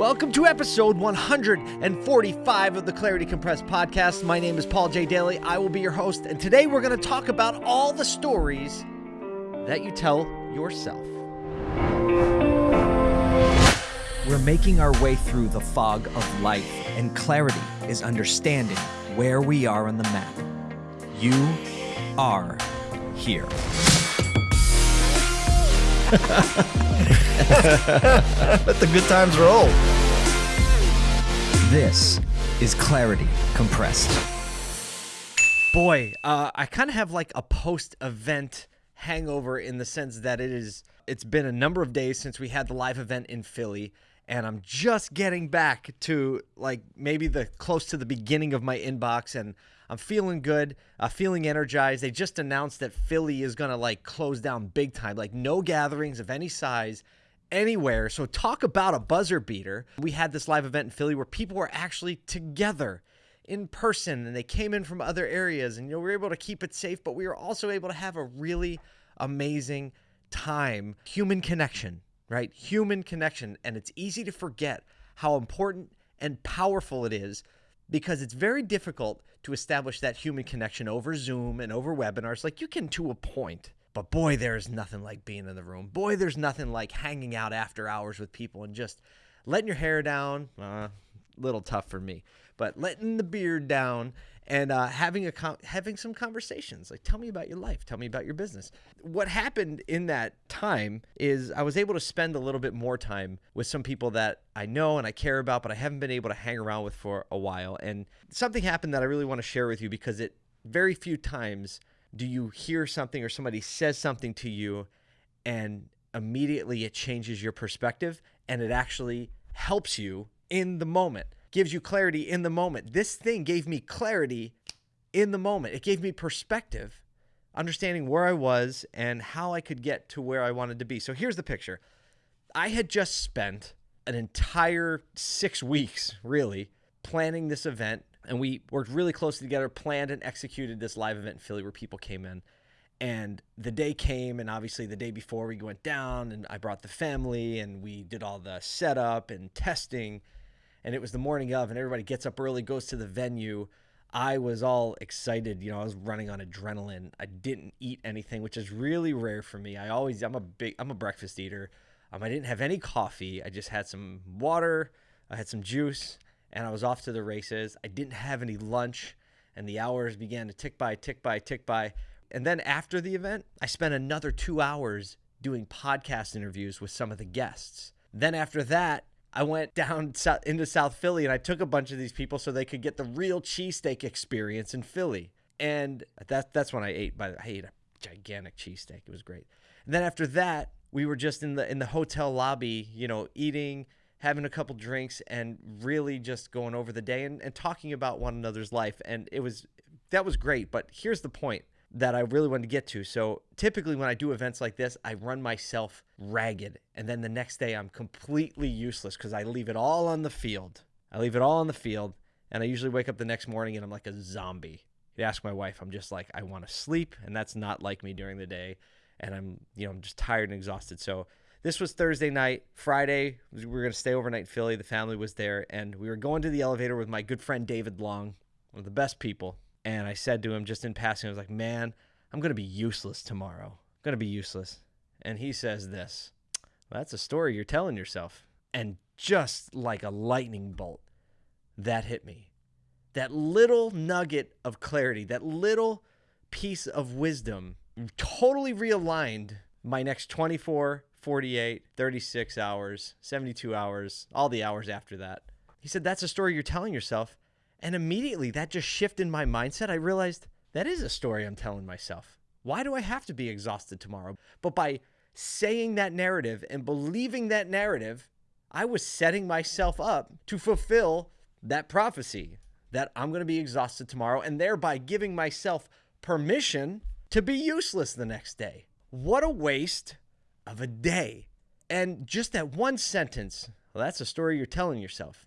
Welcome to episode 145 of the Clarity Compressed podcast. My name is Paul J. Daly. I will be your host, and today we're going to talk about all the stories that you tell yourself. We're making our way through the fog of life, and clarity is understanding where we are on the map. You are here. Let the good times roll. This is Clarity Compressed. Boy, uh, I kind of have like a post-event hangover in the sense that it is. It's been a number of days since we had the live event in Philly, and I'm just getting back to like maybe the close to the beginning of my inbox, and I'm feeling good, uh, feeling energized. They just announced that Philly is gonna like close down big time, like no gatherings of any size anywhere. So talk about a buzzer beater. We had this live event in Philly where people were actually together in person and they came in from other areas and you know we were able to keep it safe, but we were also able to have a really amazing time. Human connection, right? Human connection. And it's easy to forget how important and powerful it is because it's very difficult to establish that human connection over Zoom and over webinars. Like you can to a point, but boy, there's nothing like being in the room. Boy, there's nothing like hanging out after hours with people and just letting your hair down. Uh, little tough for me, but letting the beard down and uh, having a having some conversations. Like, tell me about your life. Tell me about your business. What happened in that time is I was able to spend a little bit more time with some people that I know and I care about, but I haven't been able to hang around with for a while. And something happened that I really want to share with you because it very few times do you hear something or somebody says something to you and immediately it changes your perspective and it actually helps you in the moment, gives you clarity in the moment. This thing gave me clarity in the moment. It gave me perspective, understanding where I was and how I could get to where I wanted to be. So here's the picture I had just spent an entire six weeks, really, planning this event. And we worked really closely together, planned and executed this live event in Philly where people came in. And the day came, and obviously the day before we went down, and I brought the family, and we did all the setup and testing and it was the morning of, and everybody gets up early, goes to the venue. I was all excited. You know, I was running on adrenaline. I didn't eat anything, which is really rare for me. I always, I'm a big, I'm a breakfast eater. Um, I didn't have any coffee. I just had some water. I had some juice, and I was off to the races. I didn't have any lunch, and the hours began to tick by, tick by, tick by. And then after the event, I spent another two hours doing podcast interviews with some of the guests. Then after that, I went down into South Philly and I took a bunch of these people so they could get the real cheesesteak experience in Philly. And that, that's when I ate, but I ate a gigantic cheesesteak. It was great. And then after that, we were just in the in the hotel lobby, you know, eating, having a couple drinks, and really just going over the day and, and talking about one another's life. And it was that was great. But here's the point that I really wanted to get to. So typically when I do events like this, I run myself ragged. And then the next day I'm completely useless because I leave it all on the field. I leave it all on the field. And I usually wake up the next morning and I'm like a zombie. You ask my wife, I'm just like, I want to sleep. And that's not like me during the day. And I'm, you know, I'm just tired and exhausted. So this was Thursday night. Friday, we were going to stay overnight in Philly. The family was there. And we were going to the elevator with my good friend David Long, one of the best people and I said to him just in passing, I was like, man, I'm going to be useless tomorrow. I'm going to be useless. And he says this well, That's a story you're telling yourself. And just like a lightning bolt, that hit me. That little nugget of clarity, that little piece of wisdom totally realigned my next 24, 48, 36 hours, 72 hours, all the hours after that. He said, That's a story you're telling yourself. And immediately that just shifted my mindset. I realized that is a story I'm telling myself. Why do I have to be exhausted tomorrow? But by saying that narrative and believing that narrative, I was setting myself up to fulfill that prophecy that I'm going to be exhausted tomorrow and thereby giving myself permission to be useless the next day. What a waste of a day. And just that one sentence, well, that's a story you're telling yourself.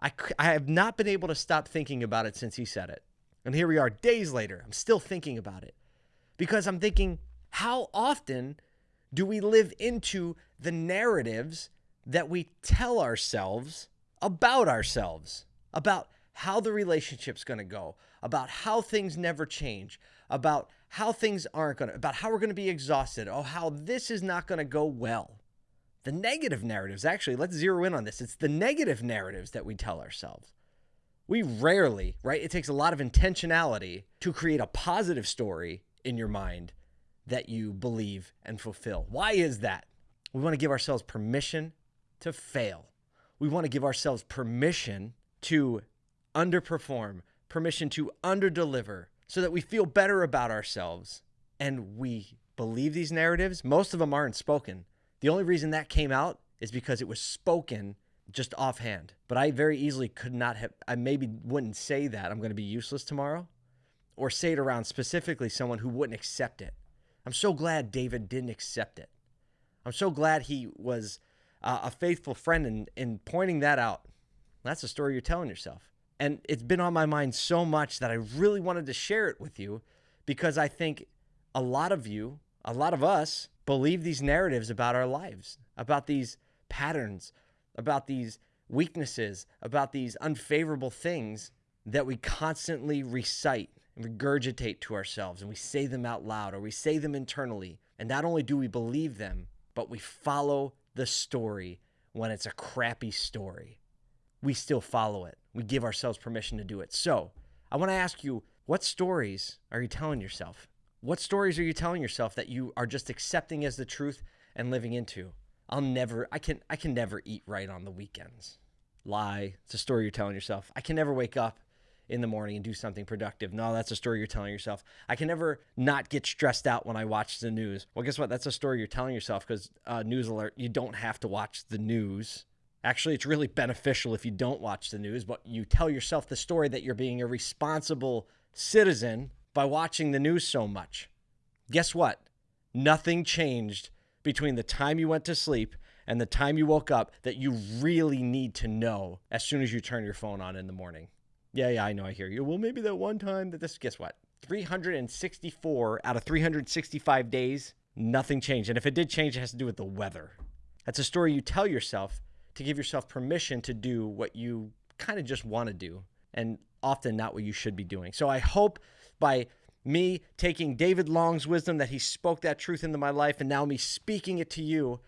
I, I have not been able to stop thinking about it since he said it. And here we are days later. I'm still thinking about it because I'm thinking, how often do we live into the narratives that we tell ourselves about ourselves, about how the relationship's going to go, about how things never change, about how things aren't going to, about how we're going to be exhausted, oh, how this is not going to go well. The negative narratives, actually, let's zero in on this. It's the negative narratives that we tell ourselves. We rarely, right? It takes a lot of intentionality to create a positive story in your mind that you believe and fulfill. Why is that? We want to give ourselves permission to fail. We want to give ourselves permission to underperform, permission to underdeliver so that we feel better about ourselves and we believe these narratives. Most of them aren't spoken. The only reason that came out is because it was spoken just offhand. But I very easily could not have, I maybe wouldn't say that I'm going to be useless tomorrow or say it around specifically someone who wouldn't accept it. I'm so glad David didn't accept it. I'm so glad he was uh, a faithful friend in, in pointing that out. That's the story you're telling yourself. And it's been on my mind so much that I really wanted to share it with you because I think a lot of you, a lot of us, believe these narratives about our lives, about these patterns, about these weaknesses, about these unfavorable things that we constantly recite and regurgitate to ourselves and we say them out loud or we say them internally. And not only do we believe them, but we follow the story when it's a crappy story. We still follow it. We give ourselves permission to do it. So, I want to ask you what stories are you telling yourself? What stories are you telling yourself that you are just accepting as the truth and living into? I'll never I can I can never eat right on the weekends. Lie. It's a story you're telling yourself. I can never wake up in the morning and do something productive. No, that's a story you're telling yourself. I can never not get stressed out when I watch the news. Well, guess what? That's a story you're telling yourself because uh, news alert, you don't have to watch the news. Actually, it's really beneficial if you don't watch the news, but you tell yourself the story that you're being a responsible citizen by watching the news so much. Guess what? Nothing changed between the time you went to sleep and the time you woke up that you really need to know as soon as you turn your phone on in the morning. Yeah, yeah, I know. I hear you. Well, maybe that one time that this, guess what? 364 out of 365 days, nothing changed. And if it did change, it has to do with the weather. That's a story you tell yourself to give yourself permission to do what you kind of just want to do and often not what you should be doing. So I hope by me taking David Long's wisdom that he spoke that truth into my life and now me speaking it to you,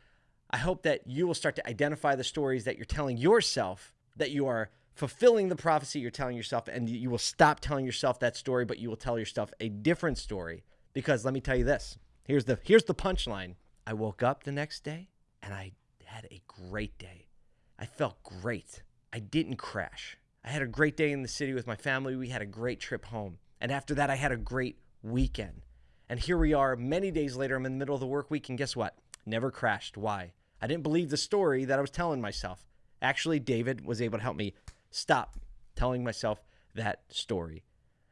I hope that you will start to identify the stories that you're telling yourself that you are fulfilling the prophecy you're telling yourself and you will stop telling yourself that story but you will tell yourself a different story. Because let me tell you this here's the here's the punchline. I woke up the next day and i had a great day. I felt great. I didn't crash. I had a great day in the city with my family. We had a great trip home and after that i had a great weekend. And here we are many days later i'm in the middle of the work week and guess what? Never crashed. Why? I didn't believe the story that i was telling myself. Actually david was able to help me stop telling myself that story.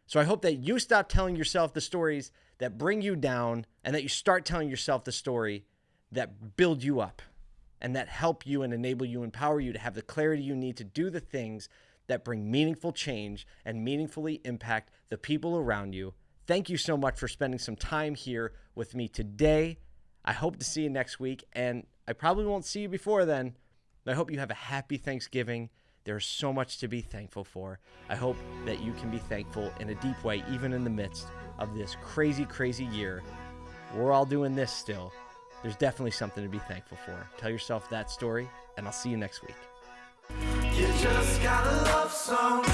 So I hope that you stop telling yourself the stories that bring you down and that you start telling yourself the story that build you up and that help you and enable you, empower you to have the clarity you need to do the things that bring meaningful change and meaningfully impact the people around you. Thank you so much for spending some time here with me today. I hope to see you next week, and I probably won't see you before then. I hope you have a happy Thanksgiving there's so much to be thankful for. I hope that you can be thankful in a deep way, even in the midst of this crazy, crazy year. We're all doing this still. There's definitely something to be thankful for. Tell yourself that story, and I'll see you next week. You just got a love song.